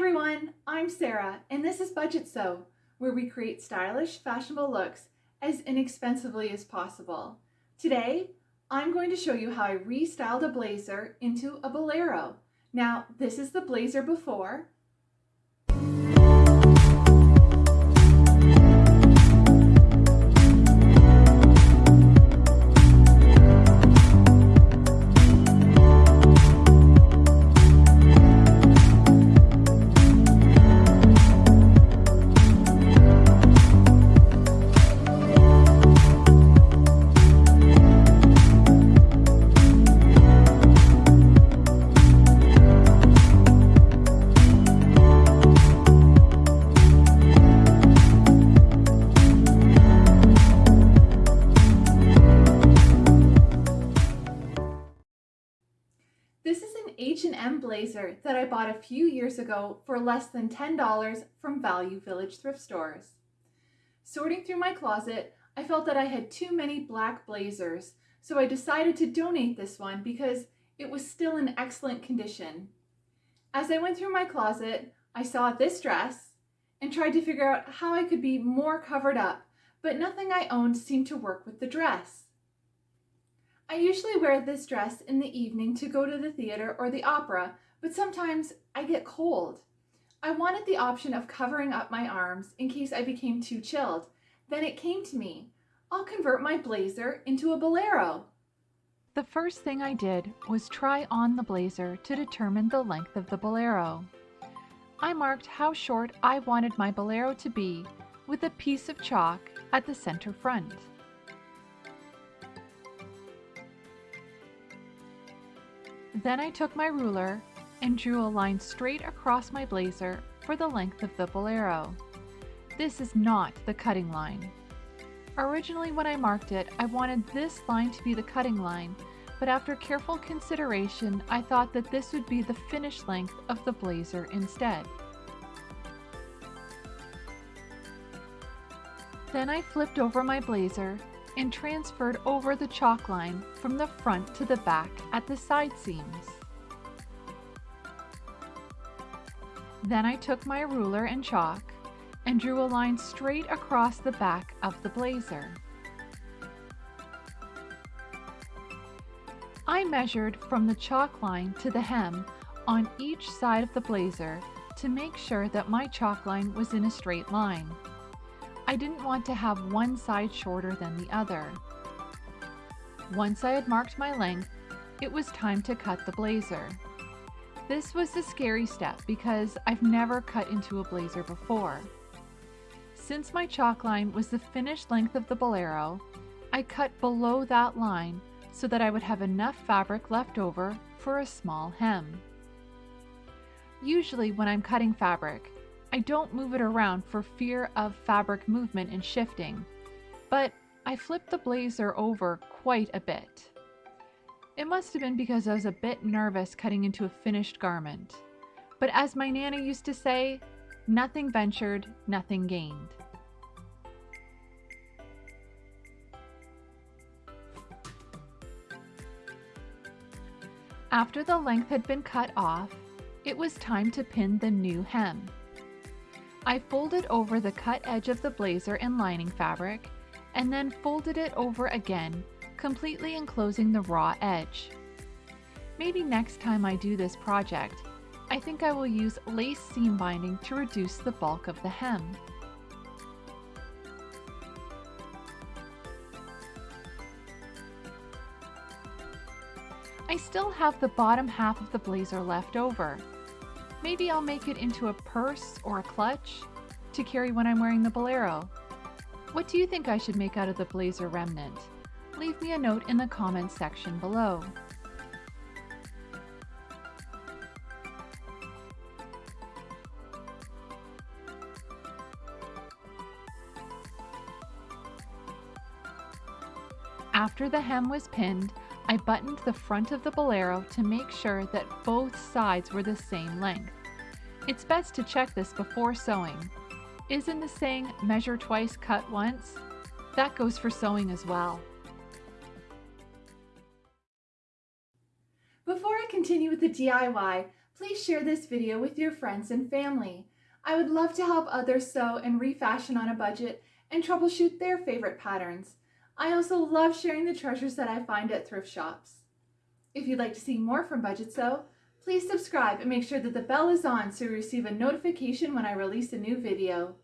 everyone, I'm Sarah and this is Budget Sew, where we create stylish, fashionable looks as inexpensively as possible. Today, I'm going to show you how I restyled a blazer into a bolero. Now, this is the blazer before, blazer that I bought a few years ago for less than $10 from Value Village thrift stores. Sorting through my closet, I felt that I had too many black blazers, so I decided to donate this one because it was still in excellent condition. As I went through my closet, I saw this dress and tried to figure out how I could be more covered up, but nothing I owned seemed to work with the dress. I usually wear this dress in the evening to go to the theater or the opera, but sometimes I get cold. I wanted the option of covering up my arms in case I became too chilled. Then it came to me. I'll convert my blazer into a bolero. The first thing I did was try on the blazer to determine the length of the bolero. I marked how short I wanted my bolero to be with a piece of chalk at the center front. Then I took my ruler and drew a line straight across my blazer for the length of the bolero. This is not the cutting line. Originally when I marked it, I wanted this line to be the cutting line, but after careful consideration, I thought that this would be the finished length of the blazer instead. Then I flipped over my blazer and transferred over the chalk line from the front to the back at the side seams. Then I took my ruler and chalk and drew a line straight across the back of the blazer. I measured from the chalk line to the hem on each side of the blazer to make sure that my chalk line was in a straight line. I didn't want to have one side shorter than the other. Once I had marked my length, it was time to cut the blazer. This was the scary step because I've never cut into a blazer before. Since my chalk line was the finished length of the bolero, I cut below that line so that I would have enough fabric left over for a small hem. Usually when I'm cutting fabric, I don't move it around for fear of fabric movement and shifting, but I flipped the blazer over quite a bit. It must have been because I was a bit nervous cutting into a finished garment. But as my Nana used to say, nothing ventured, nothing gained. After the length had been cut off, it was time to pin the new hem. I folded over the cut edge of the blazer and lining fabric, and then folded it over again, completely enclosing the raw edge. Maybe next time I do this project, I think I will use lace seam binding to reduce the bulk of the hem. I still have the bottom half of the blazer left over, Maybe I'll make it into a purse or a clutch to carry when I'm wearing the bolero. What do you think I should make out of the blazer remnant? Leave me a note in the comments section below. After the hem was pinned, I buttoned the front of the bolero to make sure that both sides were the same length. It's best to check this before sewing. Isn't the saying, measure twice, cut once? That goes for sewing as well. Continue with the DIY, please share this video with your friends and family. I would love to help others sew and refashion on a budget and troubleshoot their favorite patterns. I also love sharing the treasures that I find at thrift shops. If you'd like to see more from Budget Sew, please subscribe and make sure that the bell is on so you receive a notification when I release a new video.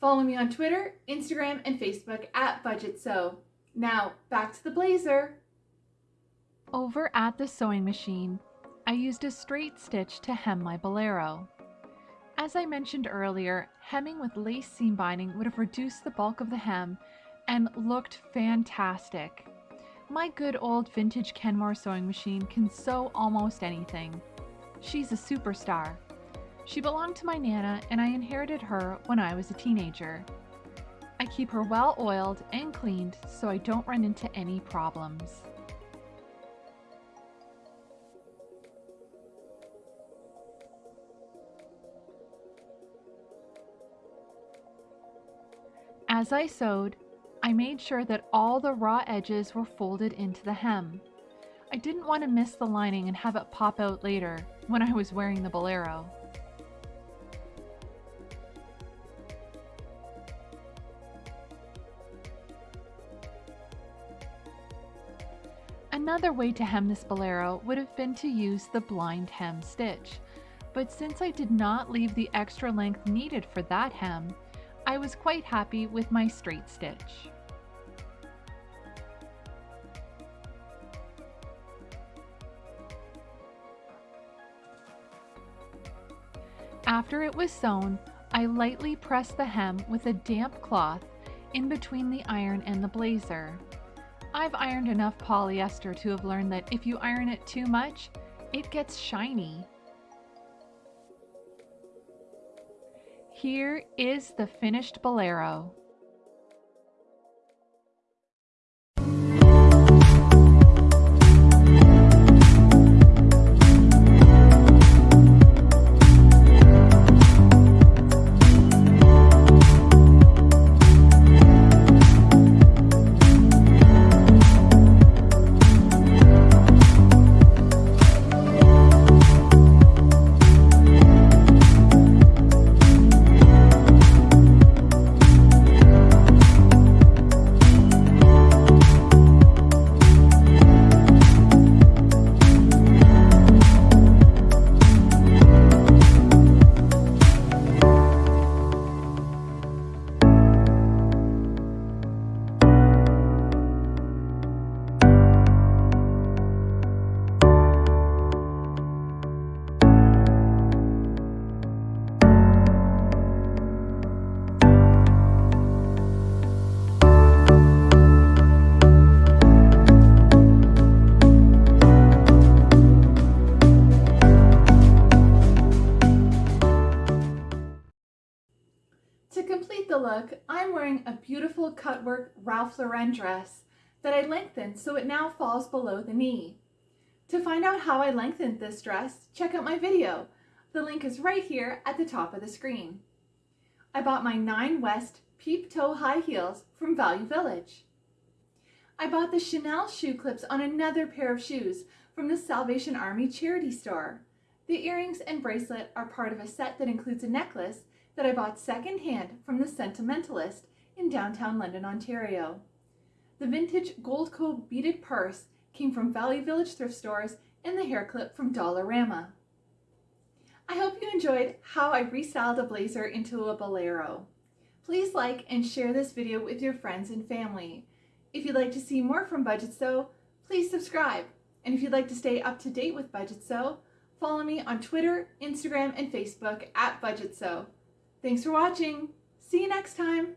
Follow me on Twitter, Instagram, and Facebook at Budget Sew. Now, back to the blazer. Over at the sewing machine, I used a straight stitch to hem my bolero. As I mentioned earlier, hemming with lace seam binding would have reduced the bulk of the hem and looked fantastic. My good old vintage Kenmore sewing machine can sew almost anything. She's a superstar. She belonged to my Nana and I inherited her when I was a teenager. I keep her well oiled and cleaned so I don't run into any problems. As I sewed, I made sure that all the raw edges were folded into the hem. I didn't want to miss the lining and have it pop out later when I was wearing the bolero. Another way to hem this bolero would have been to use the blind hem stitch, but since I did not leave the extra length needed for that hem, I was quite happy with my straight stitch. After it was sewn, I lightly pressed the hem with a damp cloth in between the iron and the blazer. I've ironed enough polyester to have learned that if you iron it too much, it gets shiny. Here is the finished bolero. The look, I'm wearing a beautiful cutwork Ralph Lauren dress that I lengthened so it now falls below the knee. To find out how I lengthened this dress, check out my video. The link is right here at the top of the screen. I bought my Nine West peep toe high heels from Value Village. I bought the Chanel shoe clips on another pair of shoes from the Salvation Army charity store. The earrings and bracelet are part of a set that includes a necklace that I bought secondhand from the Sentimentalist in downtown London, Ontario. The vintage Goldco beaded purse came from Value Village thrift stores and the hair clip from Dollarama. I hope you enjoyed how I restyled a blazer into a bolero. Please like and share this video with your friends and family. If you'd like to see more from Budget Sew, please subscribe. And if you'd like to stay up to date with Budget Sew, follow me on Twitter, Instagram, and Facebook at Budget Sew. Thanks for watching. See you next time.